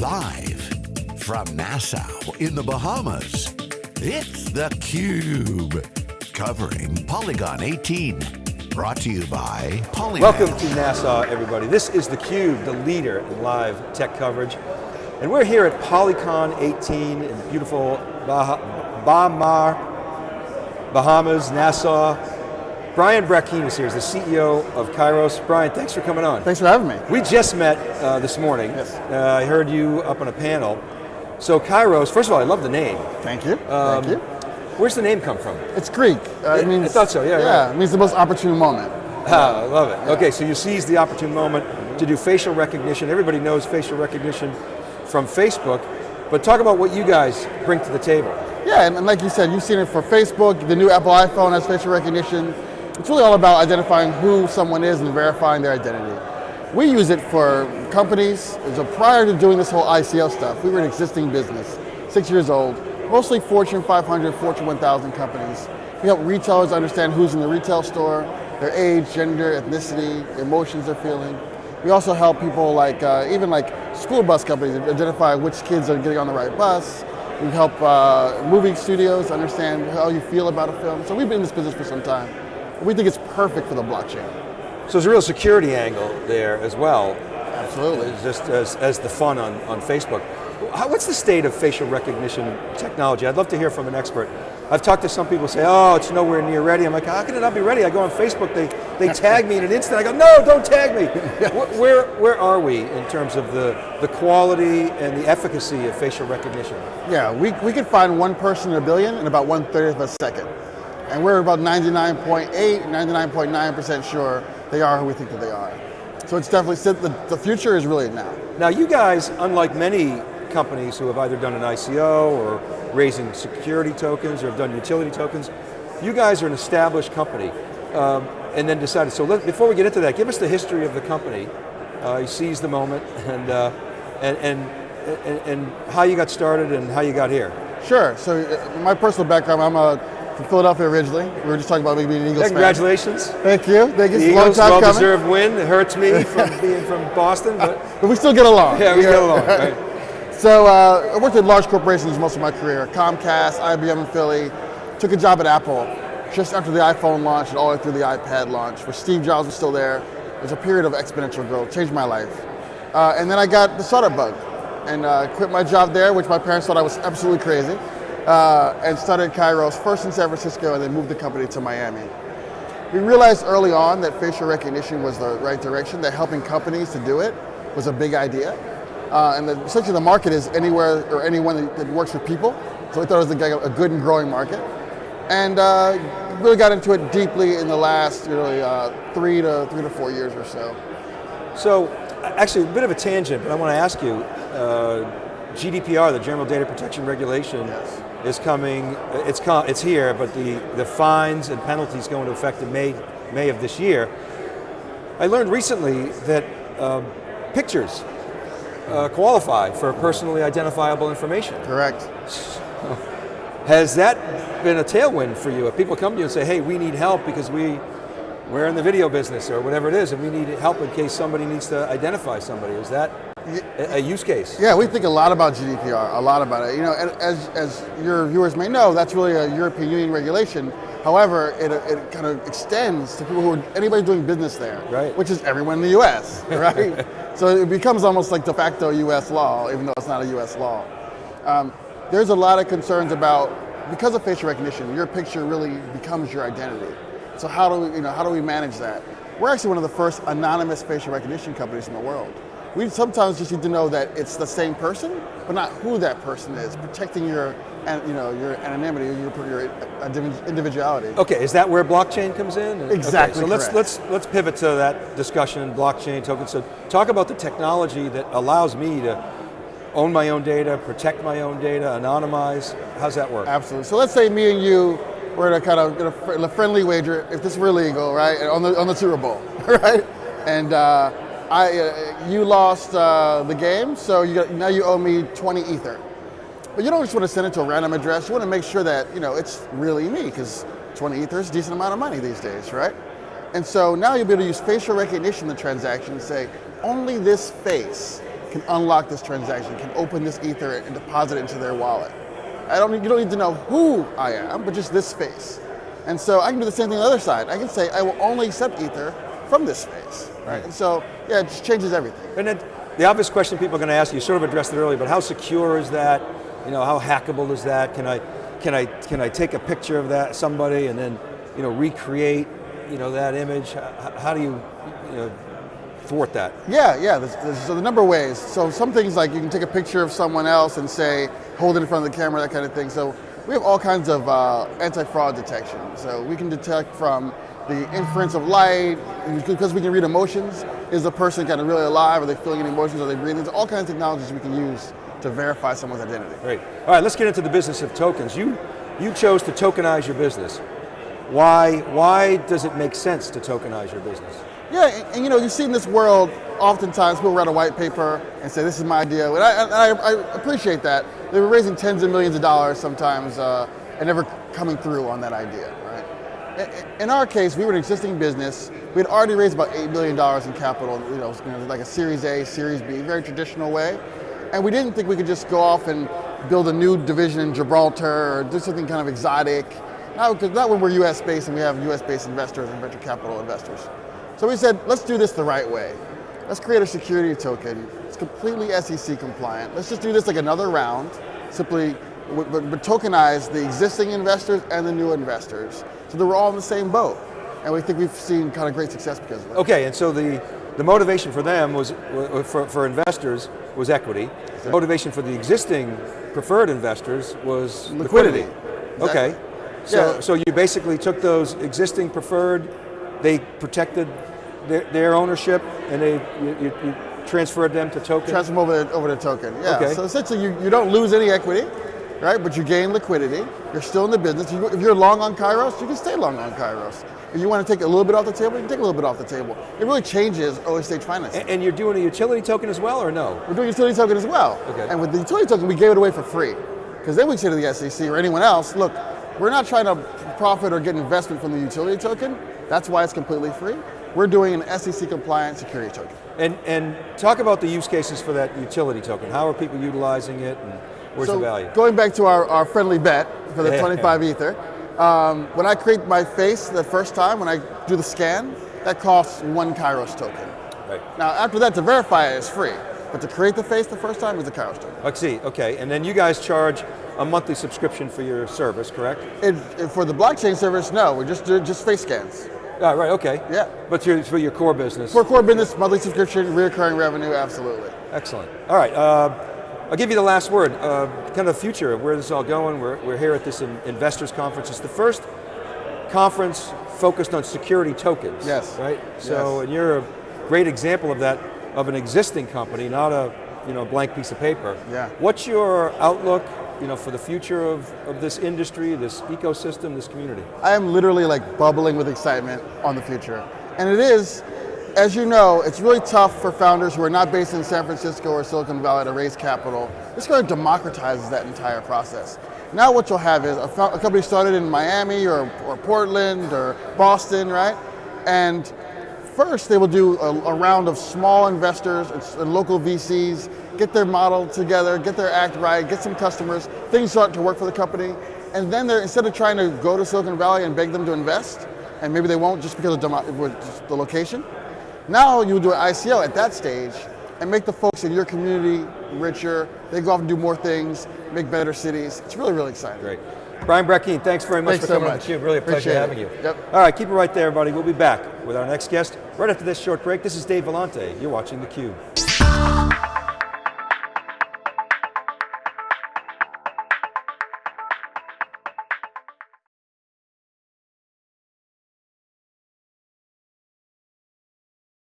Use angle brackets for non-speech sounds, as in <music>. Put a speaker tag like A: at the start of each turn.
A: Live from Nassau in the Bahamas, it's theCUBE. Covering Polycon 18. Brought to you by Polynet.
B: Welcome to Nassau, everybody. This is theCUBE, the leader in live tech coverage. And we're here at Polycon 18 in beautiful bah Baha Mar, Bahamas, Nassau. Brian Brackeen is here, he's the CEO of Kairos. Brian, thanks for coming on.
C: Thanks for having me.
B: We just met uh, this morning.
C: Yes.
B: Uh, I heard you up on a panel. So Kairos, first of all, I love the name.
C: Thank you,
B: Um,
C: thank you.
B: Where's the name come from?
C: It's Greek. Uh,
B: I
C: it means,
B: thought so, yeah,
C: Yeah,
B: right.
C: it means the most opportune moment.
B: Ah, I love it. Okay, so you seized the opportune moment to do facial recognition. Everybody knows facial recognition from Facebook, but talk about what you guys bring to the table.
C: Yeah, and like you said, you've seen it for Facebook, the new Apple iPhone has facial recognition. It's really all about identifying who someone is and verifying their identity. We use it for companies. So prior to doing this whole ICO stuff, we were an existing business, six years old, mostly Fortune 500, Fortune 1000 companies. We help retailers understand who's in the retail store, their age, gender, ethnicity, emotions they're feeling. We also help people like, uh, even like school bus companies identify which kids are getting on the right bus. We help uh, movie studios understand how you feel about a film. So we've been in this business for some time. We think it's perfect for the blockchain.
B: So there's a real security angle there as well,
C: Absolutely.
B: just as, as the fun on, on Facebook. How, what's the state of facial recognition technology? I'd love to hear from an expert. I've talked to some people who say, oh, it's nowhere near ready. I'm like, how can it not be ready? I go on Facebook, they, they <laughs> tag me in an instant. I go, no, don't tag me. <laughs> where, where, where are we in terms of the, the quality and the efficacy of facial recognition?
C: Yeah, we, we could find one person in a billion in about one thirtieth of a second. And we're about 99.8, 99.9% sure they are who we think that they are. So it's definitely, the, the future is really now.
B: Now you guys, unlike many companies who have either done an ICO or raising security tokens or have done utility tokens, you guys are an established company um, and then decided, so let, before we get into that, give us the history of the company. Uh, you seized the moment <laughs> and, uh, and, and, and, and how you got started and how you got here.
C: Sure, so uh, my personal background, I'm uh, from Philadelphia originally. We were just talking about maybe being an Eagles
B: Yeah,
C: fan.
B: congratulations.
C: Thank you, thank you,
B: The Eagles, well-deserved win. It hurts me <laughs> from being from Boston, but
C: But we still get along.
B: yeah, we get along, right? <laughs>
C: So uh, I worked at large corporations most of my career, Comcast, IBM in Philly, took a job at Apple just after the iPhone launch and all the way through the iPad launch, where Steve Jobs was still there. It was a period of exponential growth, changed my life. Uh, and then I got the startup bug and uh, quit my job there, which my parents thought I was absolutely crazy, uh, and started Kairos first in San Francisco and then moved the company to Miami. We realized early on that facial recognition was the right direction, that helping companies to do it was a big idea. Uh, and the, essentially the market is anywhere or anyone that, that works with people. So we thought it was a, a good and growing market. And uh, really got into it deeply in the last really, uh, three, to, three to four years or so.
B: So, actually, a bit of a tangent, but I want to ask you, uh, GDPR, the General Data Protection Regulation,
C: Yes.
B: is coming, it's, it's here, but the, the fines and penalties go into effect in May, May of this year. I learned recently that um, pictures uh, qualify for personally identifiable information.
C: Correct. <laughs>
B: Has that been a tailwind for you? If people come to you and say, hey, we need help because we, we're in the video business or whatever it is, and we need help in case somebody needs to identify somebody. Is that a, use case?
C: Yeah, we think a lot about GDPR, a lot about it. You know, as, as your viewers may know, that's really a European Union regulation. However, it, it kind of extends to people who are, anybody doing business there,
B: Right.
C: which is everyone in the US, <laughs> right? so it becomes almost like de facto US law, even though it's not a US law. Um, there's a lot of concerns about, because of facial recognition, your picture really becomes your identity. So how do we, you know, how do we manage that? We're actually one of the first anonymous facial recognition companies in the world. We sometimes just need to know that it's the same person, but not who that person is, protecting your, you know, your anonymity, your, your uh, individuality.
B: Okay, is that where blockchain comes in? Okay,
C: Exactly
B: so let's let's let's pivot to that discussion, blockchain tokens. So talk about the technology that allows me to own my own data, protect my own data, anonymize. How's that work?
C: Absolutely. So let's say me and you were to kind of in a, fr- in a friendly wager, if this were legal, right, on the on the Super Bowl, <laughs> right, and uh, I uh, you lost uh, the game, so you got, now you owe me 20 ether. But you don't just want to send it to a random address. You want to make sure that you know it's really me, because 20 ether is a decent amount of money these days, right? And so now you'll be able to use facial recognition in the transaction and say, only this face can unlock this transaction, can open this ether and deposit it into their wallet. I don't, you don't need to know who I am, but just this face. And so I can do the same thing on the other side. I can say I will only accept ether from this space, right? And so yeah, it just changes everything.
B: And then the obvious question people are going to ask you, you sort of addressed it earlier, but how secure is that? You know, how hackable is that? Can I, can I, can I take a picture of that somebody and then, you know, recreate, you know, that image? How, how do you, you know, thwart that?
C: Yeah, yeah. There's, there's, so the number of ways. So some things like you can take a picture of someone else and say, hold it in front of the camera, that kind of thing. So we have all kinds of uh, anti-fraud detection. So we can detect from the inference of light, because we can read emotions. Is the person kind of really alive? Are they feeling any emotions? Are they breathing? There's all kinds of technologies we can use to verify someone's identity.
B: Great. All right, let's get into the business of tokens. You, you chose to tokenize your business. Why, why does it make sense to tokenize your business?
C: Yeah, and, and, you know, you see in this world, oftentimes people write a white paper and say, this is my idea, and I, I, I appreciate that. They were raising tens of millions of dollars sometimes uh, and never coming through on that idea, right? In our case, we were an existing business. We had already raised about $8 million in capital, you know, like a Series A, Series B, very traditional way. And we didn't think we could just go off and build a new division in Gibraltar or do something kind of exotic. Not, not when we're US based and we have US based investors and venture capital investors. So we said, let's do this the right way. Let's create a security token. It's completely SEC compliant. Let's just do this like another round, simply but, but tokenize the existing investors and the new investors so that we're all in the same boat. And we think we've seen kind of great success because of it.
B: Okay, and so the, the motivation for them was, for, for investors, was equity. Exactly. The motivation for the existing preferred investors was liquidity. liquidity. Exactly. Okay, so, yeah. so you basically took those existing preferred, they protected their, their ownership, and they you, you, you, transferred them to token?
C: Transfer them over to, over to token, yeah. Okay. So essentially you, you don't lose any equity, right? But you gain liquidity. You're still in the business. If you're long on Kairos, you can stay long on Kairos. If you want to take a little bit off the table, you can take a little bit off the table. It really changes early stage finance.
B: And, and, you're doing a utility token as well, or no?
C: We're doing a utility token as well. Okay. And with the utility token, we gave it away for free. Because then we say to the SEC or anyone else, look, we're not trying to profit or get investment from the utility token. That's why it's completely free. We're doing an SEC compliant security token.
B: And, and talk about the use cases for that utility token. How are people utilizing it and where's
C: so
B: the value?
C: Going back to our, our friendly bet for the 25 Ether, um, when I create my face the first time, when I do the scan, that costs one Kairos token. Right. Now after that, to verify it is free. But to create the face the first time is a Kairos token.
B: I see, okay. And then you guys charge a monthly subscription for your service, correct?
C: It, for the blockchain service, no. We just do just face scans.
B: Ah, right, okay.
C: Yeah.
B: But your, for your core business?
C: For core business, monthly subscription, recurring revenue, absolutely.
B: Excellent. All right, uh, I'll give you the last word. Uh, kind of the future of where this is all going. We're, we're here at this in, investors conference. It's the first conference focused on security tokens.
C: Yes.
B: Right? So, yes. and you're a great example of that, of an existing company, not a you know, blank piece of paper.
C: Yeah.
B: What's your outlook you know, for the future of, of this industry, this ecosystem, this community?
C: I am literally like bubbling with excitement on the future. And it is, as you know, it's really tough for founders who are not based in San Francisco or Silicon Valley to raise capital. This kind of democratizes that entire process. Now what you'll have is a, a company started in Miami or, or Portland or Boston, right? And first they will do a, a round of small investors and local VCs get their model together, get their act right, get some customers, things start to work for the company, and then they're, instead of trying to go to Silicon Valley and beg them to invest, and maybe they won't just because of the location, now you do an ICO at that stage and make the folks in your community richer, they go off and do more things, make better cities. It's really, really exciting.
B: Great. Brian Brackeen, thanks very much
C: thanks
B: for coming
C: so much.
B: on theCUBE. Really a pleasure
C: Appreciate
B: having
C: it.
B: you.
C: Yep.
B: All right, keep it right there, everybody. We'll be back with our next guest right after this short break. This is Dave Vellante. You're watching theCUBE.